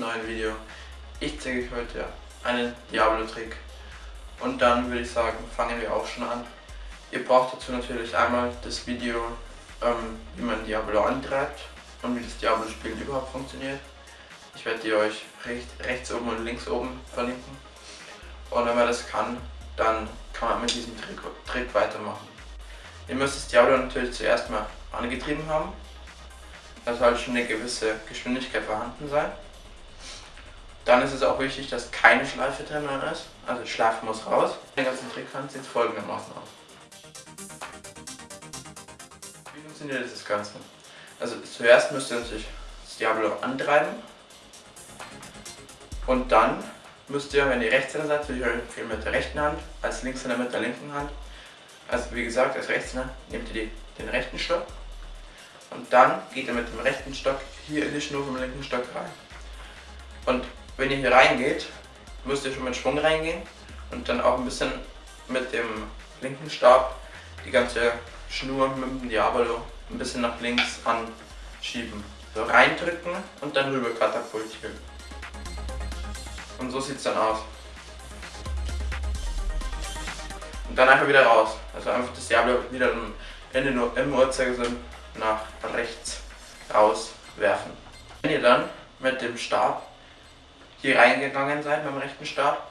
neuen Video. Ich zeige euch heute einen Diablo-Trick. Und dann würde ich sagen, fangen wir auch schon an. Ihr braucht dazu natürlich einmal das Video, ähm, wie man Diablo antreibt und wie das Diablo-Spiel überhaupt funktioniert. Ich werde die euch recht, rechts oben und links oben verlinken. Und wenn man das kann, dann kann man mit diesem Trick, Trick weitermachen. Ihr müsst das Diablo natürlich zuerst mal angetrieben haben. Da soll schon eine gewisse Geschwindigkeit vorhanden sein. Dann ist es auch wichtig, dass keine Schleife drin ist. Also Schleife muss raus. Den ganzen Trick sieht es folgendermaßen aus. Wie funktioniert das Ganze? Also zuerst müsst ihr natürlich das Diablo antreiben. Und dann müsst ihr, wenn ihr Rechtshänder seid, würde ich euch mit der rechten Hand, als Linkshänder mit der linken Hand. Also wie gesagt, als Rechtshänder nehmt ihr die, den rechten Stock und dann geht ihr mit dem rechten Stock hier in die Schnur vom linken Stock rein. Und wenn ihr hier reingeht, müsst ihr schon mit Schwung reingehen und dann auch ein bisschen mit dem linken Stab die ganze Schnur mit dem Diabolo ein bisschen nach links anschieben. So reindrücken und dann rüber katapultieren. Und so sieht es dann aus. Und dann einfach wieder raus. Also einfach das Diablo wieder in den, im Uhrzeigersinn nach rechts rauswerfen. Wenn ihr dann mit dem Stab hier reingegangen mit dem rechten Stab,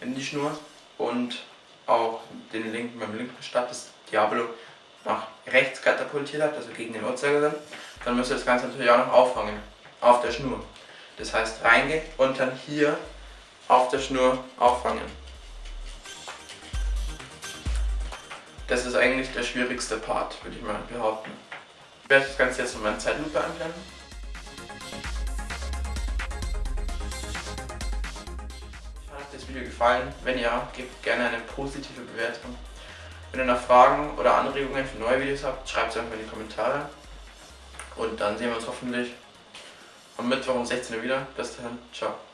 in die Schnur und auch den linken, dem linken Stab das Diablo nach rechts katapultiert habt, also gegen den Uhrzeigersinn, dann müsst ihr das Ganze natürlich auch noch auffangen, auf der Schnur. Das heißt reingehen und dann hier auf der Schnur auffangen. Das ist eigentlich der schwierigste Part, würde ich mal behaupten. Ich werde das Ganze jetzt in meiner Zeitlupe einblenden. Das Video gefallen. Wenn ja, gebt gerne eine positive Bewertung. Wenn ihr noch Fragen oder Anregungen für neue Videos habt, schreibt es einfach in die Kommentare. Und dann sehen wir uns hoffentlich am Mittwoch um 16 Uhr wieder. Bis dahin, ciao.